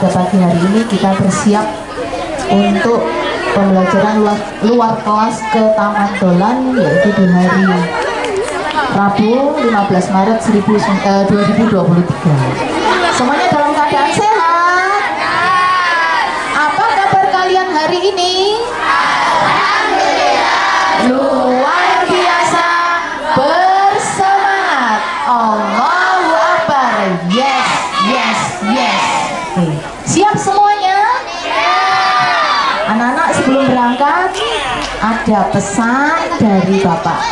pada pagi hari ini kita bersiap untuk pembelajaran luar, luar kelas ke Taman Dolan yaitu di hari Rabu 15 Maret 1000, eh, 2023 semuanya dalam keadaan sehat? Apa kabar kalian hari ini? Luar biasa bersemangat Allahu Akbar yes yes yes Oke. siap semuanya anak-anak sebelum berangkat ada pesan dari Bapak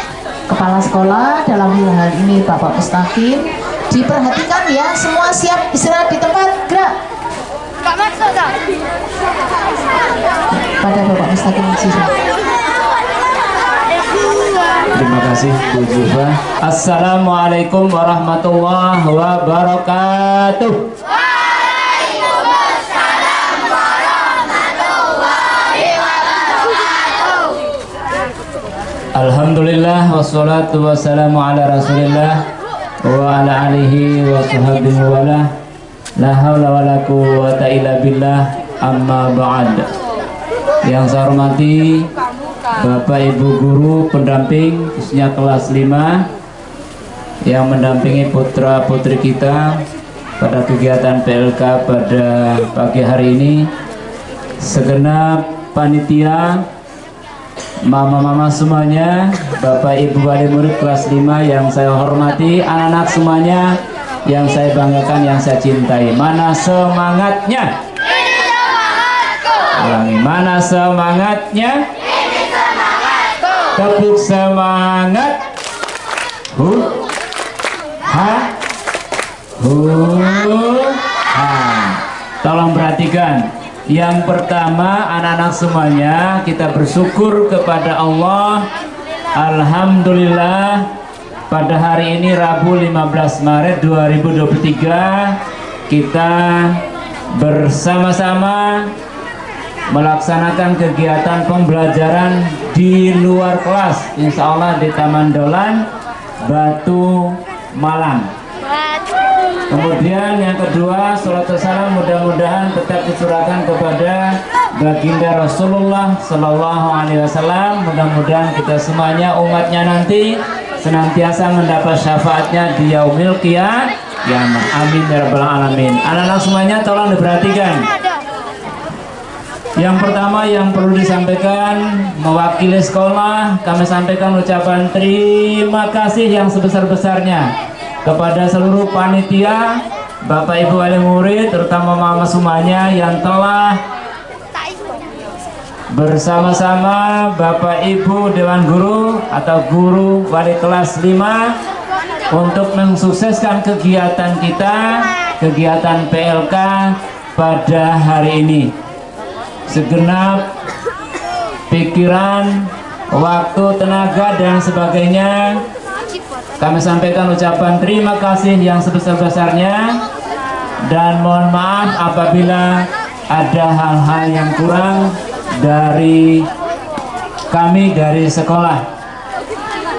Kepala Sekolah dalam hal ini Bapak Mustaqim diperhatikan ya semua siap istirahat di tempat gerak pada Bapak Mustaqim siswa Terima kasih Bu Jufa. Assalamualaikum warahmatullahi wabarakatuh. Alhamdulillah wassalatu wassalamu ala rasulillah wa ala alihi wa sahbihi wa la la hawla wa la quwwata illa billah amma ba'd. Yang saya hormati Bapak Ibu Guru pendamping khususnya kelas 5 yang mendampingi putra putri kita pada kegiatan PLK pada pagi hari ini. Segenap panitia mama-mama semuanya Bapak Ibu wali murid kelas 5 yang saya hormati anak-anak semuanya yang saya banggakan yang saya cintai. Mana semangatnya? Ulangi mana semangatnya? Tepuk semangat. Hu? Ha? Hu? Ha. Tolong perhatikan yang pertama anak-anak semuanya kita bersyukur kepada Allah. Alhamdulillah pada hari ini Rabu 15 Maret 2023 kita bersama-sama melaksanakan kegiatan pembelajaran di luar kelas Insya Allah di Taman Dolan Batu Malang kemudian yang kedua surat salam mudah-mudahan tetap dicurahkan kepada baginda Rasulullah Sallallahu Alaihi Wasallam. Mudah-mudahan kita semuanya umatnya nanti senantiasa mendapat syafaatnya di yaumil qiyamah amin ya rabbal alamin. Anak-anak semuanya tolong diperhatikan. Yang pertama yang perlu disampaikan mewakili sekolah kami sampaikan ucapan terima kasih yang sebesar-besarnya kepada seluruh panitia Bapak Ibu wali murid terutama mama semuanya yang telah bersama-sama Bapak Ibu Dewan Guru atau guru wali kelas 5 untuk mensukseskan kegiatan kita kegiatan PLK pada hari ini. Segenap pikiran, waktu, tenaga dan sebagainya kami sampaikan ucapan terima kasih yang sebesar-besarnya. Dan mohon maaf apabila ada hal-hal yang kurang dari kami dari sekolah.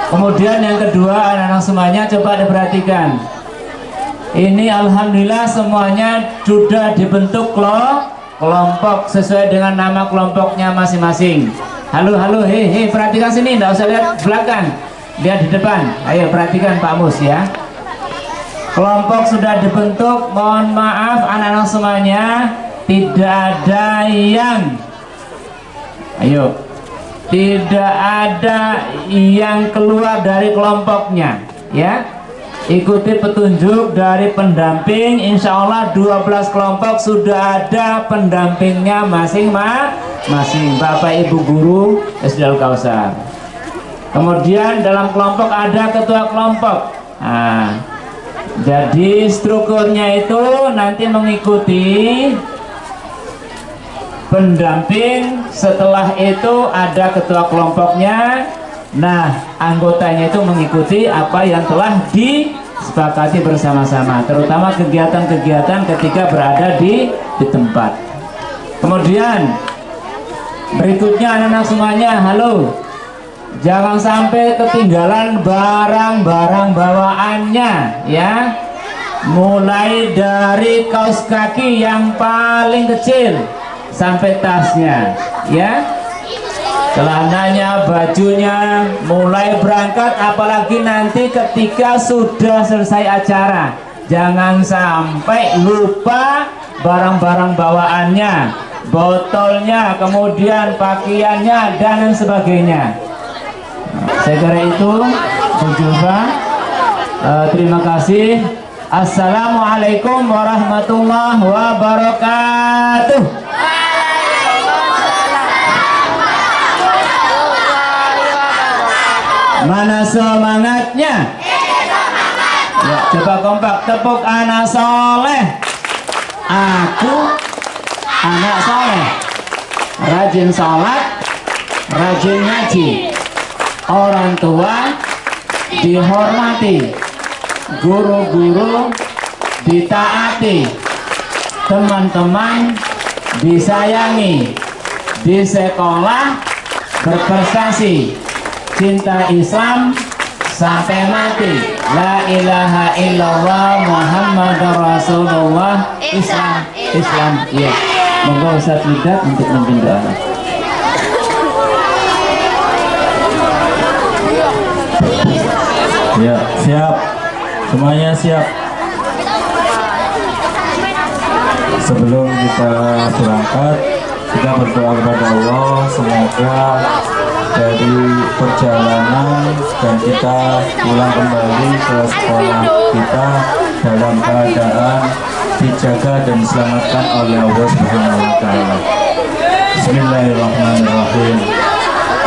Kemudian yang kedua anak-anak semuanya coba diperhatikan. Ini Alhamdulillah semuanya sudah dibentuk kelompok sesuai dengan nama kelompoknya masing-masing. Halo halo hehe perhatikan sini enggak usah lihat belakang lihat di depan. Ayo perhatikan Pak Mus ya. Kelompok sudah dibentuk mohon maaf anak-anak semuanya. Tidak ada yang ayo. Tidak ada yang keluar dari kelompoknya ya. Ikuti petunjuk dari pendamping. Insya Allah 12 kelompok sudah ada pendampingnya masing-masing Bapak Ibu Guru SD Al Kausar kemudian dalam kelompok ada ketua kelompok nah, jadi strukturnya itu nanti mengikuti pendamping setelah itu ada ketua kelompoknya Nah, anggotanya itu mengikuti apa yang telah disepakati bersama-sama, terutama kegiatan-kegiatan ketika berada di di tempat. Kemudian berikutnya anak-anak semuanya, halo. Jangan sampai ketinggalan barang-barang bawaannya ya. Mulai dari kaos kaki yang paling kecil sampai tasnya ya. Celananya, bajunya, mulai berangkat apalagi nanti ketika sudah selesai acara. Jangan sampai lupa barang-barang bawaannya botolnya, kemudian pakaiannya dan sebagainya kira itu berjumpa uh, terima kasih Assalamualaikum warahmatullahi wabarakatuh Mana semangatnya? Ya, coba kompak tepuk anak soleh. Aku anak soleh. Rajin sholat, rajin ngaji. Orang tua dihormati, guru-guru ditaati, teman-teman disayangi, di sekolah berprestasi. Cinta Islam sampai mati. La ilaha illallah Muhammad Rasulullah. Islam Islam ya monggo Ustaz untuk memimpin doa Ya, siap. Semuanya siap. Sebelum kita berangkat, kita berdoa kepada Allah semoga dari perjalanan dan kita pulang kembali ke sekolah kita dalam keadaan dijaga dan diselamatkan oleh Allah Subhanahu wa taala. Bismillahirrahmanirrahim.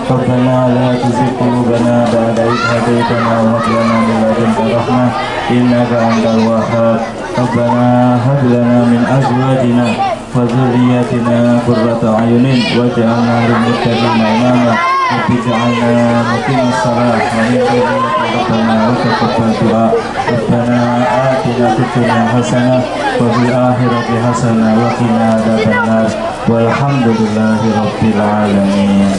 sakaratil maut wa najatan min nar wa afwan wa hisab ربنا لا تزغ قلوبنا بعد إذ هديتنا وهب لنا من لدنك رحمة إنك أنت الوهاب ربنا هب لنا من أزواجنا وذرياتنا قرة أعين واجعلنا للمتقين إماما رب اجعلنا مقيم الصلاة ومن ذريتنا ربنا وتقبل دعاء ربنا آتنا في الدنيا حسنة وفي الآخرة حسنة وقنا عذاب النار والحمد لله رب العالمين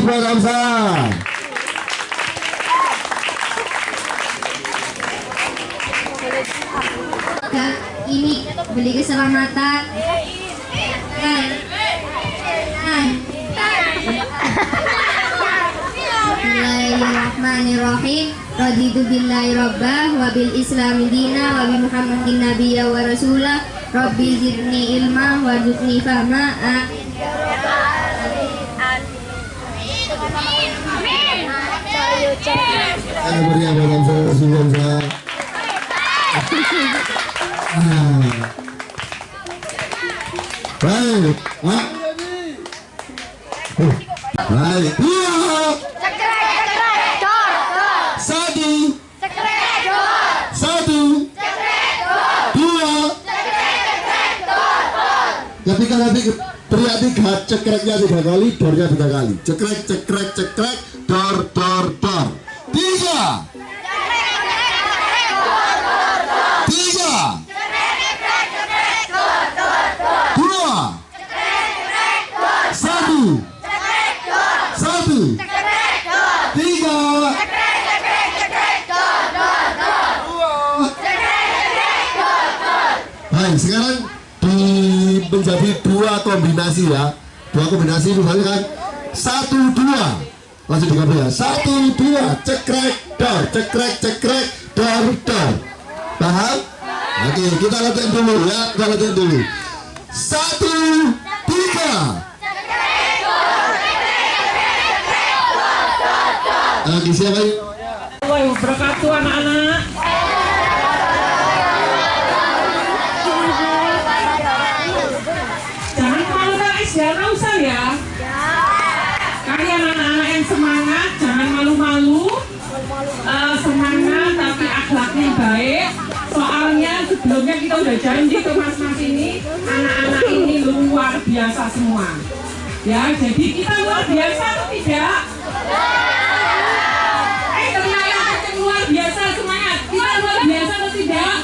Hamza. Kak, ini beli keselamatan. Bismillahirrahmanirrahim. Raditu billahi rabbah wa bil islami dina wa bi muhammadin nabiyya wa rasulah. Rabbi zidni ilma wa zidni fahma. Amin. Ah. Ah. Oh. Dua, satu. Ketika nanti teriak tiga, cekreknya tiga kali, dornya tiga kali. Cekrek, cekrek, cekrek, dor, dor, dor. Tiga, tiga, dua, satu, satu, tiga, Baik, sekarang di menjadi dua ya. Dua kombinasi misalnya kan satu dua. Langsung digambar ya. Satu dua, cekrek dor, cekrek cekrek dor dor. Paham? Oke, kita latihan dulu ya, kita latihan dulu. Satu, tiga. Lagi siapa ini? Ya, jadi kita luar biasa atau tidak? Eh, kenceng luar biasa semangat. Kita luar biasa atau tidak?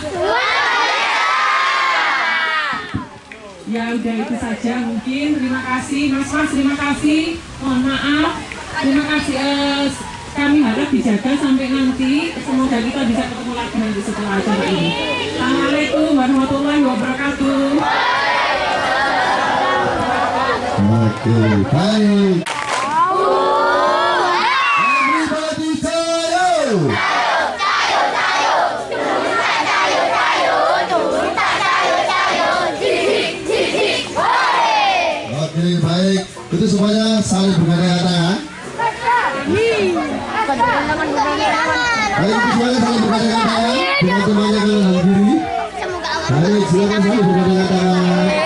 Ya udah itu saja mungkin. Terima kasih Mas Mas, terima kasih. Mohon maaf. Terima kasih. eh, kami harap dijaga sampai nanti. Semoga kita bisa ketemu lagi nanti setelah acara ini. Assalamualaikum warahmatullahi wabarakatuh. Oke, baik. Everybody. Oke, baik. Itu semuanya saling bergandeng tangan. Baik, semuanya saling bergandeng tangan. Dengan semuanya ke dalam diri. Baik, silakan saling bergandeng tangan.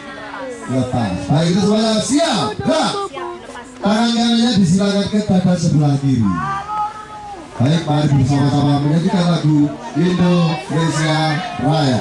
lepas. Baik itu semuanya siap gerak. Tangan kanannya disilakan ke dada sebelah kiri. Baik, mari bersama-sama menyanyikan lagu Indonesia Raya.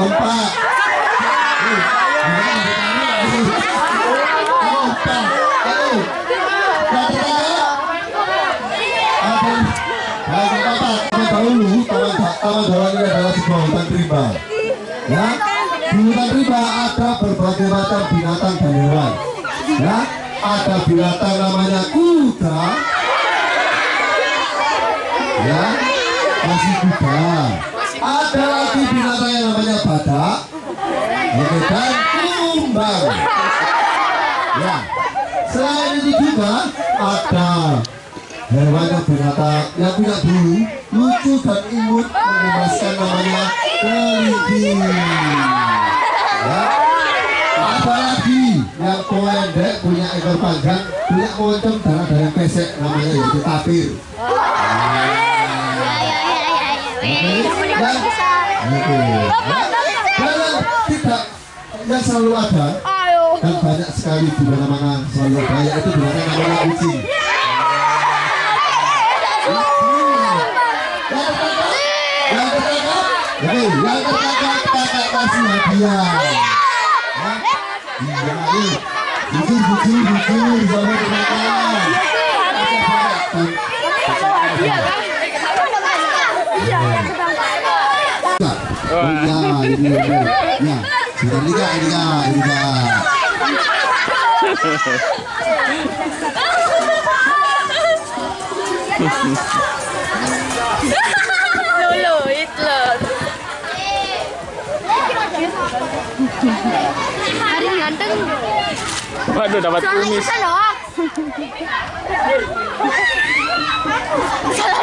Empat. Ya, di hutan rimba ada berbagai macam binatang dan hewan. Ya, ada binatang namanya kuda. Ya, masih kuda. Ada lagi binatang namanya badak. Oke, dan kumbang. Ya, selain itu juga ada hewan yang binatang yang punya bulu lucu dan imut mengemaskan namanya kelinci ya. Ada lagi yang pendek punya ekor panjang punya moncong dan ada yang pesek namanya yaitu tapir Oke, dan oke, ya. Tidak yang selalu ada dan banyak sekali di mana-mana selalu ada yaitu binatang namanya kucing yang oke yang ketangkap kakak kasih hadiah Ya. iya ayo jujur jujur jujur sama ketangkap Oh iya, ini ini. Ya, sudah ini kak, ini kak, ini kak. Lulu, Hitler. Hari ganteng. Waduh, dapat kumis. loh. Salah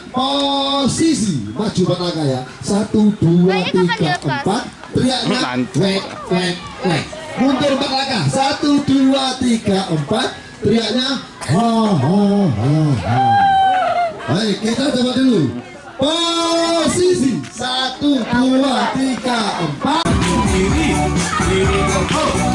belakang ya. Satu, dua, tiga, empat. Teriaknya wek, wek, wek. Mundur empat langkah. Satu, dua, tiga, empat. Teriaknya ha, ha, ha, ha. Baik, kita coba dulu. Posisi satu, dua, tiga, empat. kiri kiri koko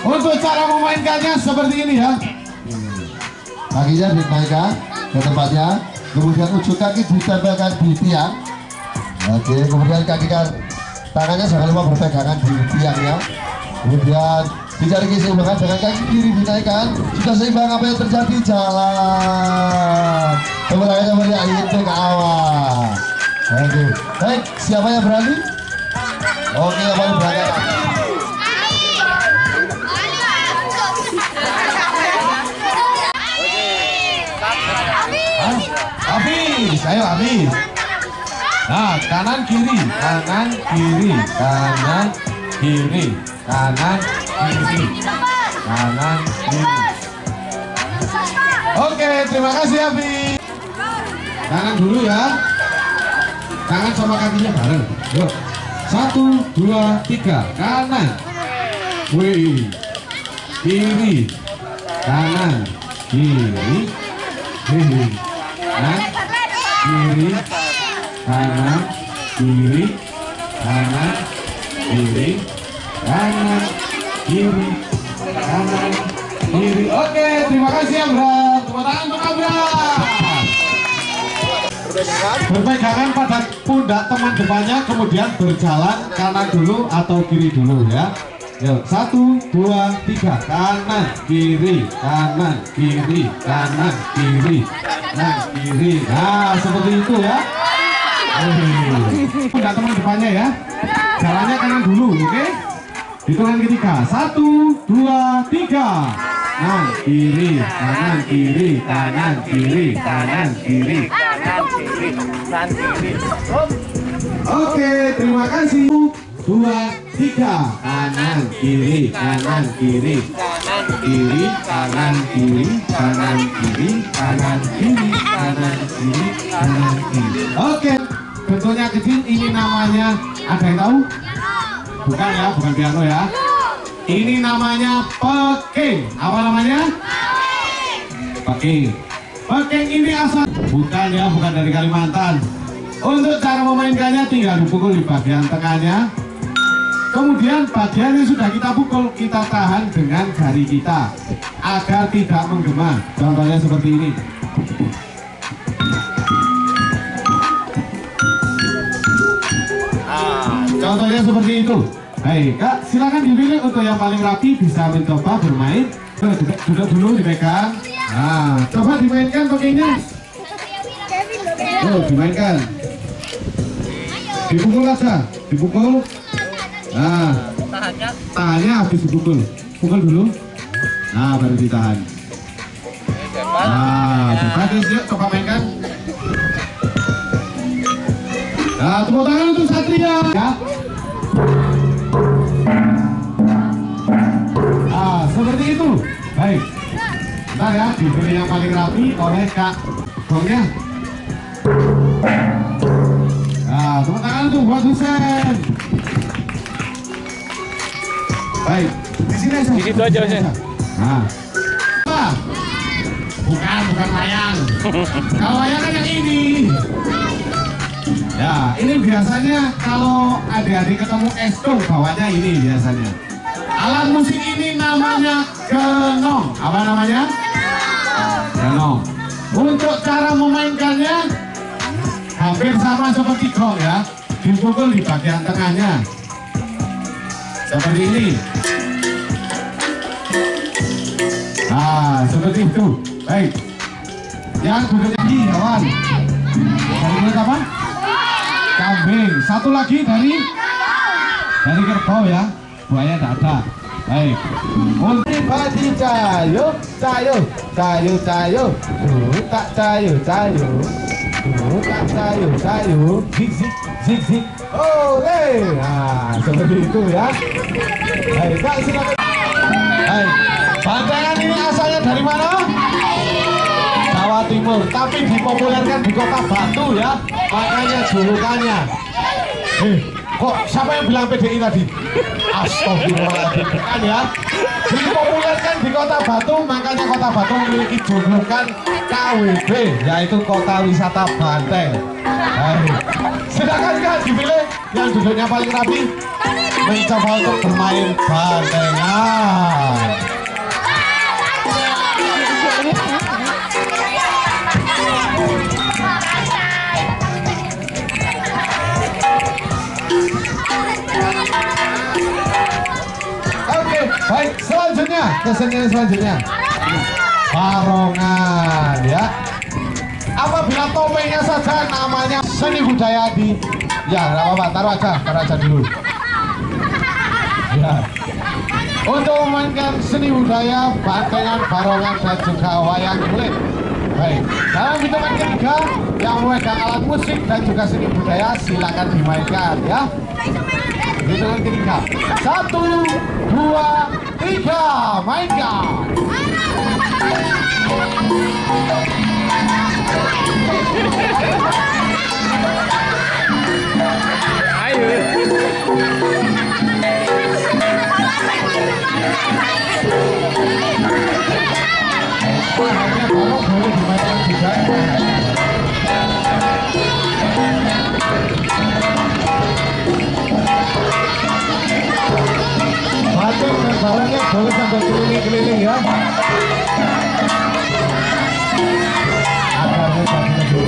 untuk cara memainkannya seperti ini ya. Kakinya dinaikkan ke tempatnya. Kemudian ujung kaki ditempelkan di tiang. Oke kemudian kaki kan tangannya jangan lupa berpegangan di tiangnya kemudian dicari keseimbangan dengan kaki kiri dinaikkan. Sudah seimbang apa yang terjadi? Jalan. Kemudian meriah itu ke awal oke baik. Siapa yang berani? Oke yang paling berangkat habis ayo habis nah kanan kiri kanan kiri kanan kiri kanan kiri kanan kiri. Oke terima kasih habis kanan dulu ya. Tangan sama kakinya bareng. Yuk. Satu dua tiga. Kanan. Wih. Kiri. Kanan. Kiri. Kiri. Kanan kiri kanan kiri kanan kiri kanan kiri kanan kiri. Oke terima kasih Abram tepuk tangan untuk Abram berpegangan pada pundak teman depannya kemudian berjalan kanan dulu atau kiri dulu ya Yuk, satu, dua, tiga, kanan, kiri, kanan, kiri, kanan, kiri, kanan, kiri. Nah, seperti itu ya. Pundak teman depannya ya. Jalannya kanan dulu, oke? Hitungan ketiga, satu, dua, tiga. Kanan, kiri, kanan, kiri, kanan, kiri, kanan, kiri. Oke, terima kasih. Dua, tiga, kanan, kiri, kanan, kiri, kanan, kiri, kanan, kiri, kanan, kiri, kanan, kiri, kanan, kiri, kanan, kiri. Oke, bentuknya kecil. Ini namanya ada yang tahu? Bukan ya, bukan piano ya. Ini namanya peking. Apa namanya? Peking. Peking ini asal bukan ya, bukan dari Kalimantan. Untuk cara memainkannya tinggal dipukul di bagian tengahnya. Kemudian bagian yang sudah kita pukul kita tahan dengan jari kita agar tidak menggema. Contohnya seperti ini. Ah, contohnya seperti itu. Baik, Kak, silakan dipilih untuk yang paling rapi bisa mencoba bermain. Duduk, duduk dulu dipegang. Nah, coba dimainkan pakainya. Yuk, dimainkan. Dipukul aja, dipukul. Nah, tahannya habis dipukul. Pukul dulu. Nah, baru ditahan. Nah, buka deh, yuk coba mainkan. Nah, tepuk tangan untuk Satria. Ya. Nah, seperti itu. Baik. Bentar ya, diberi yang paling rapi oleh Kak Gongnya. Nah, tepuk tangan untuk buat Husen. Baik, di sini aja. Di situ aja, Husen. Nah. Ah, Bukan, bukan wayang. Kalau wayang kan yang ini. Ya, ini biasanya kalau adik-adik ketemu esko bawanya ini biasanya. Alat musik ini namanya genong. Apa namanya? Genong. Untuk cara memainkannya hampir sama seperti gong ya. Dipukul di bagian tengahnya. Seperti ini. Nah, seperti itu. Baik. Yang duduknya di kawan. Dari mulut apa? Kambing. Satu lagi dari dari kerbau ya. Buaya tidak ada. Baik. Untuk padi cayo, cayo, cayo, cayo, tak cayo, cayo, tak cayo, cayo, zik zik zik zik. Oleh. Nah, seperti itu ya. Baik, Kak silakan. Baik. Bantangan ini asalnya dari mana? Jawa Timur, tapi dipopulerkan di kota Batu ya. Makanya julukannya. Eh, kok siapa yang bilang PDI tadi? Astagfirullahaladzim. Kan ya dipopulerkan di kota Batu makanya kota Batu memiliki julukan KWB yaitu kota wisata Banteng. Ayo. sedangkan kan dipilih. Yang duduknya paling rapi mencoba untuk bermain bantengan kesenian selanjutnya barongan ya. Apabila topengnya saja namanya seni budaya di ya nggak apa-apa taruh aja taruh aja dulu. Ya. Untuk memainkan seni budaya bantengan barongan dan juga wayang kulit. Baik, dalam hitungan ketiga yang memegang alat musik dan juga seni budaya silakan dimainkan ya. Hitungan ketiga. Satu, dua, tiga, mainkan. Hanya kalau boleh dimainkan juga. Batuk barangnya boleh sampai keliling-keliling ya. Akarnya tadi lebih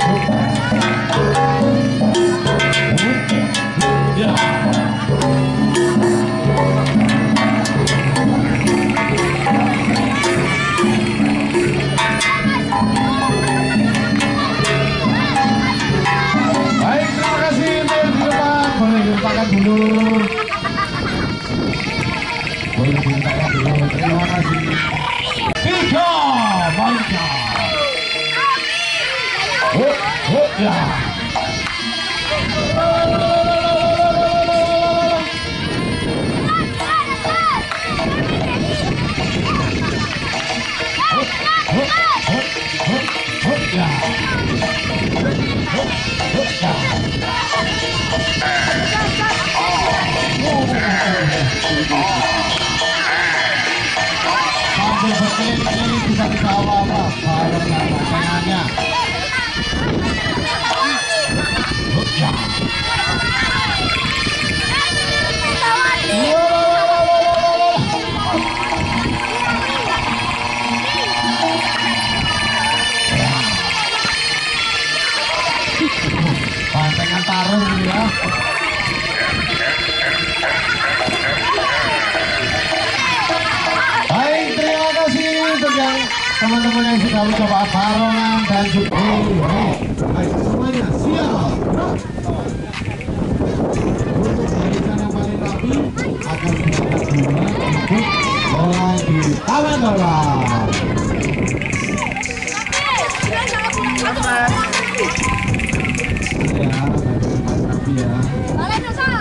Ya. Baik, terima kasih di depan. Boleh dulu. Oh, sudah mencoba barongan dan juga Baik, semuanya siap. Untuk barisan yang paling rapi akan kita dua untuk mulai di taman bola. Ya, ya.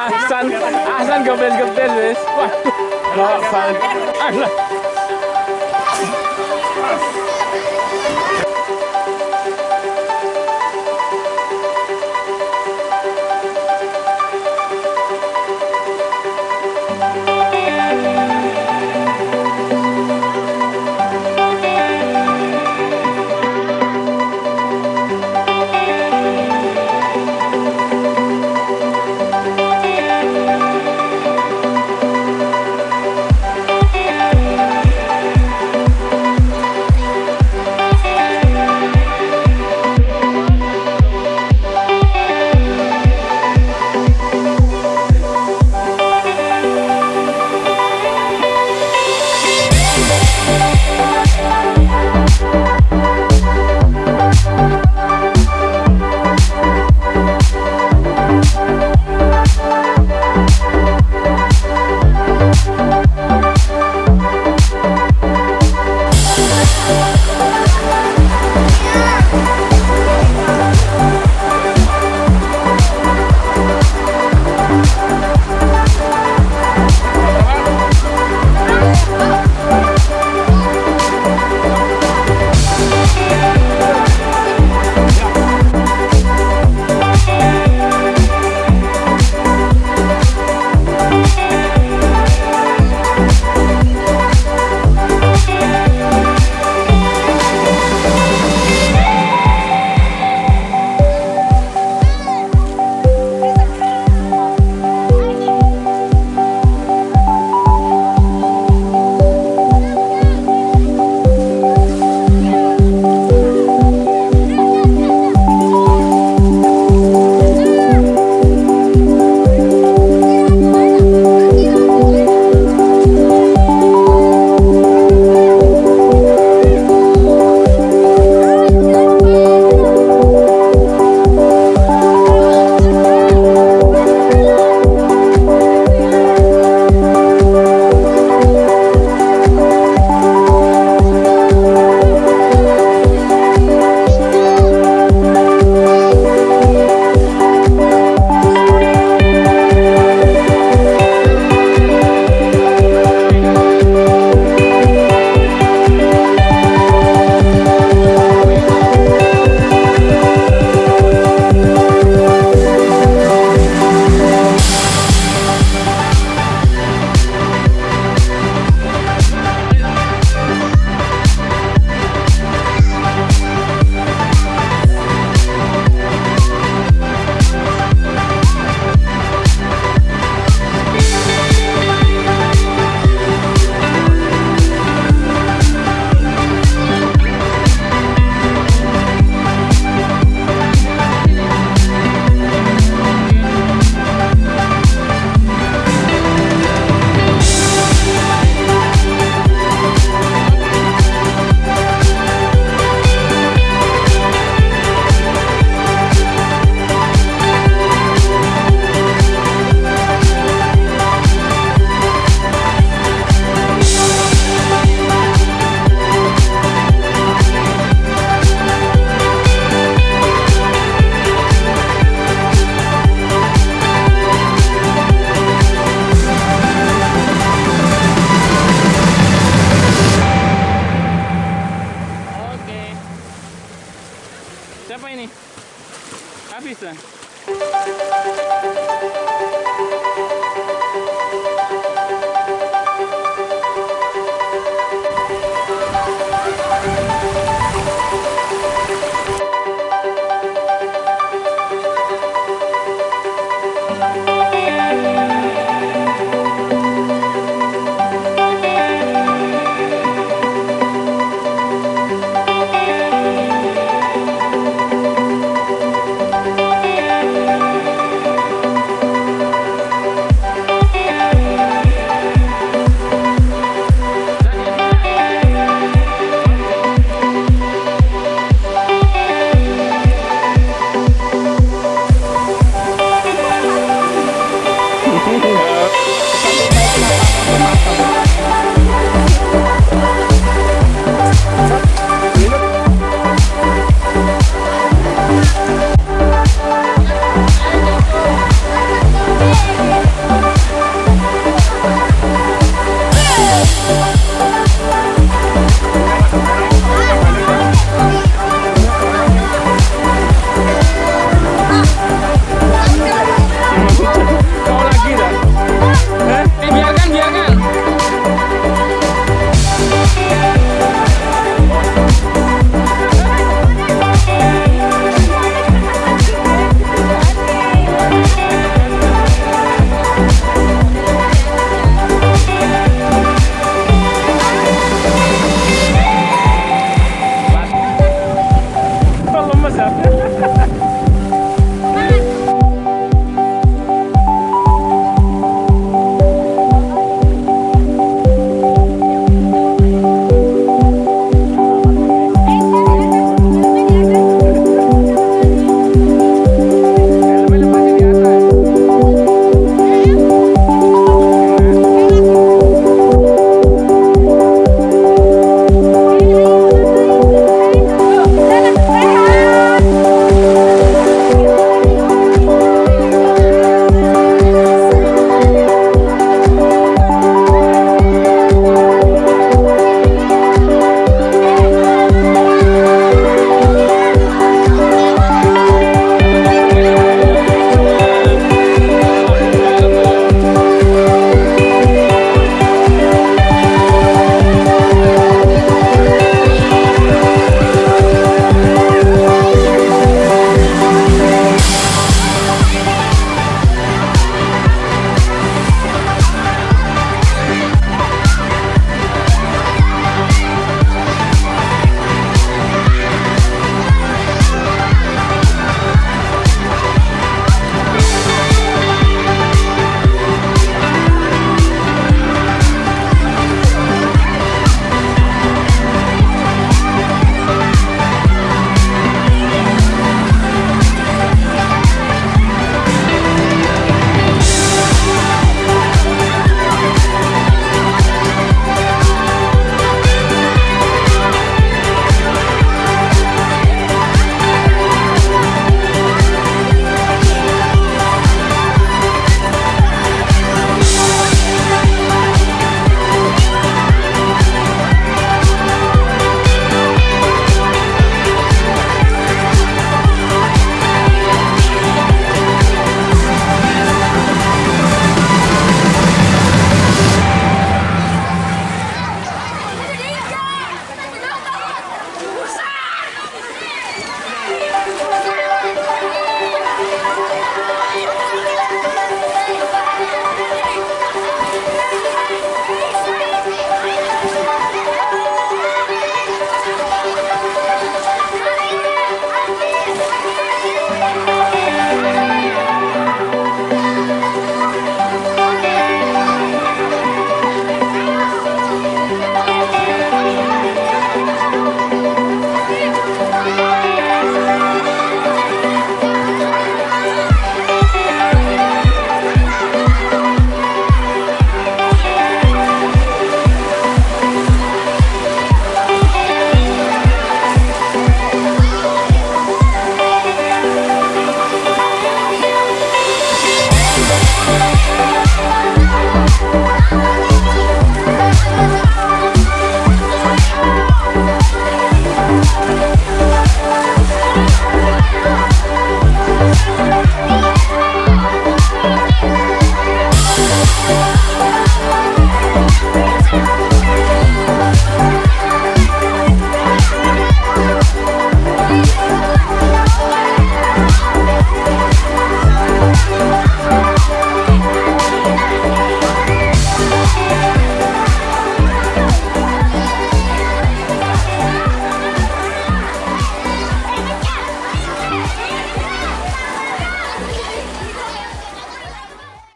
Ahsan, Ahsan gobel-gobel wes. Wah. Ahsan.